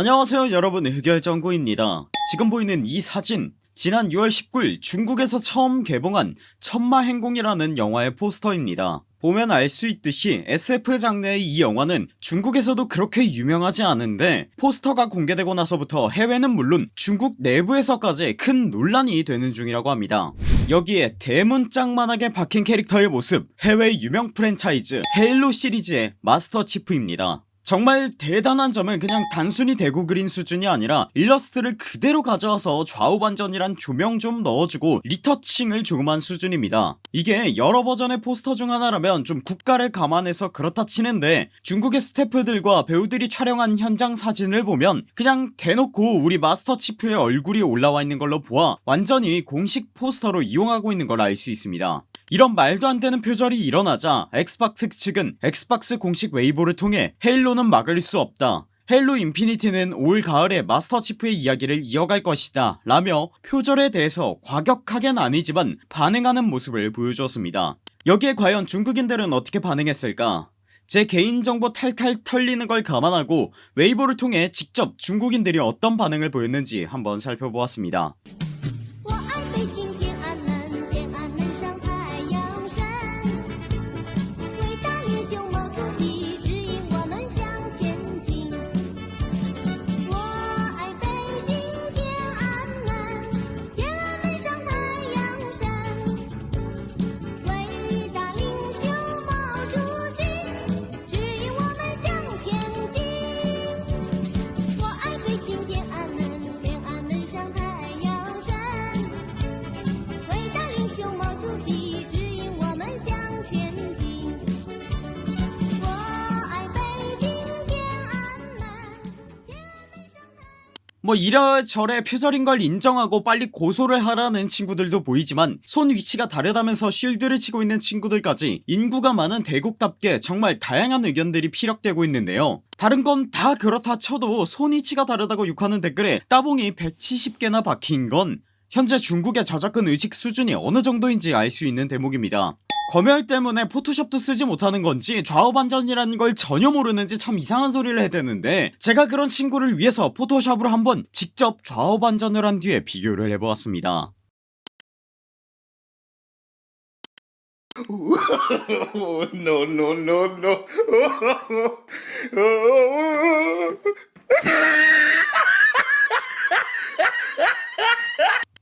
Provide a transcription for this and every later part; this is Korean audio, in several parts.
안녕하세요 여러분. 흑열정구입니다. 지금 보이는 이 사진 지난 6월 19일 중국에서 처음 개봉한 천마행공이라는 영화의 포스터입니다. 보면 알 수 있듯이 SF 장르의 이 영화는 중국에서도 그렇게 유명하지 않은데 포스터가 공개되고 나서부터 해외는 물론 중국 내부에서까지 큰 논란이 되는 중이라고 합니다. 여기에 대문짝만하게 박힌 캐릭터의 모습 해외 유명 프랜차이즈 헤일로 시리즈의 마스터 치프입니다 정말 대단한 점은 그냥 단순히 대고 그린 수준이 아니라 일러스트를 그대로 가져와서 좌우 반전이랑 조명 좀 넣어주고 retouching을 한 수준입니다. 이게 여러 버전의 포스터 중 하나라면 좀 국가를 감안해서 그렇다 치는데 중국의 스태프들과 배우들이 촬영한 현장 사진을 보면 그냥 대놓고 우리 마스터 치프의 얼굴이 올라와 있는 걸로 보아 완전히 공식 포스터로 이용하고 있는 걸 알 수 있습니다 이런 말도 안 되는 표절이 일어나자 엑스박스 측은 엑스박스 공식 웨이보를 통해 헤일로는 막을 수 없다. 헤일로 인피니티는 올 가을에 마스터 치프의 이야기를 이어갈 것이다 라며 표절에 대해서 과격하겐 아니지만 반응하는 모습을 보여주었습니다. 여기에 과연 중국인들은 어떻게 반응했을까? 제 개인정보 탈탈 털리는 걸 감안하고 웨이보를 통해 직접 중국인들이 어떤 반응을 보였는지 한번 살펴보았습니다 뭐 이래저래 표절인 걸 인정하고 빨리 고소를 하라는 친구들도 보이지만 손 위치가 다르다면서 쉴드를 치고 있는 친구들까지 인구가 많은 대국답게 정말 다양한 의견들이 피력되고 있는데요. 다른 건 다 그렇다 쳐도 손 위치가 다르다고 욕하는 댓글에 따봉이 170개나 박힌 건 현재 중국의 저작권 의식 수준이 어느 정도인지 알 수 있는 대목입니다 검열 때문에 포토샵도 쓰지 못하는 건지 좌우반전이라는 걸 전혀 모르는지 참 이상한 소리를 해대는데 제가 그런 친구를 위해서 포토샵으로 한번 직접 좌우반전을 한 뒤에 비교를 해보았습니다 no, no, no, no.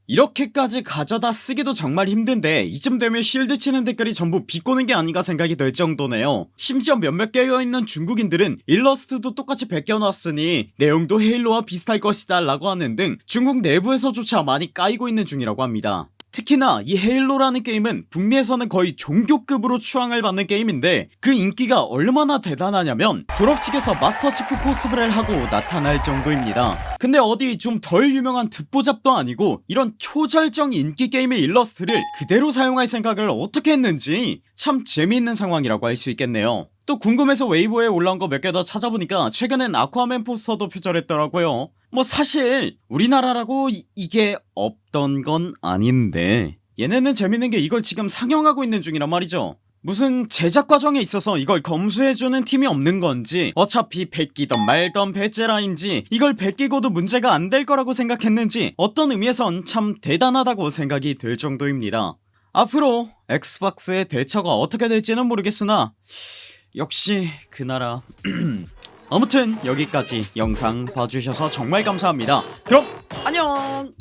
이렇게까지 가져다 쓰기도 정말 힘든데 이쯤 되면 쉴드 치는 댓글이 전부 비꼬는 게 아닌가 생각이 들 정도네요. 심지어 몇몇 깨어있는 중국인들은 일러스트도 똑같이 베껴놨으니 내용도 헤일로와 비슷할 것이다 라고 하는 등 중국 내부에서조차 많이 까이고 있는 중이라고 합니다 특히나 이 헤일로라는 게임은 북미에서는 거의 종교급으로 추앙을 받는 게임인데 그 인기가 얼마나 대단하냐면 졸업식에서 마스터 치프 코스프레를 하고 나타날 정도입니다. 근데 어디 좀 덜 유명한 듣보잡도 아니고 이런 초절정 인기 게임의 일러스트를 그대로 사용할 생각을 어떻게 했는지 참 재미있는 상황이라고 할 수 있겠네요. 또 궁금해서 웨이보에 올라온 거 몇 개 더 찾아보니까 최근엔 아쿠아맨 포스터도 표절했더라고요 뭐 사실 우리나라라고 이, 이게 없던 건 아닌데 얘네는 재밌는 게 이걸 지금 상영하고 있는 중이란 말이죠. 무슨 제작 과정에 있어서 이걸 검수해주는 팀이 없는 건지 어차피 베끼던 말던 베제라인지 이걸 베끼고도 문제가 안 될 거라고 생각했는지 어떤 의미에선 참 대단하다고 생각이 들 정도입니다. 앞으로 엑스박스의 대처가 어떻게 될지는 모르겠으나 역시 그 나라 아무튼 여기까지 영상 봐주셔서 정말 감사합니다. 그럼 안녕